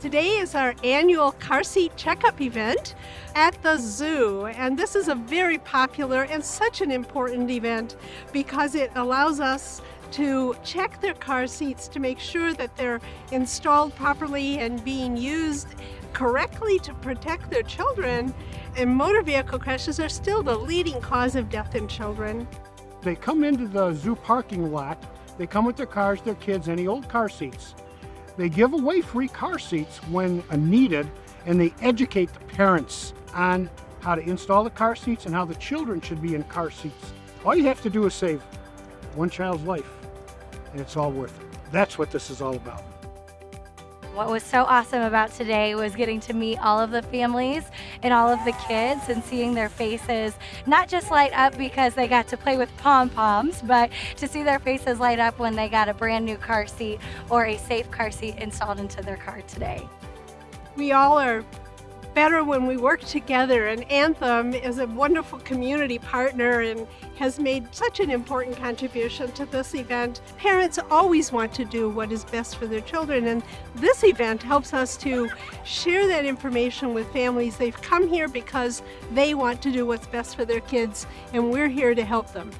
Today is our annual car seat checkup event at the zoo, and this is a very popular and such an important event because it allows us to check their car seats to make sure that they're installed properly and being used correctly to protect their children. And motor vehicle crashes are still the leading cause of death in children. They come into the zoo parking lot, they come with their cars, their kids, any old car seats. They give away free car seats when needed, and they educate the parents on how to install the car seats and how the children should be in car seats. All you have to do is save one child's life, and it's all worth it. That's what this is all about. What was so awesome about today was getting to meet all of the families and all of the kids and seeing their faces not just light up because they got to play with pom-poms, but to see their faces light up when they got a brand new car seat or a safe car seat installed into their car today. We all are better when we work together and Anthem is a wonderful community partner and has made such an important contribution to this event. Parents always want to do what is best for their children and this event helps us to share that information with families. They've come here because they want to do what's best for their kids and we're here to help them.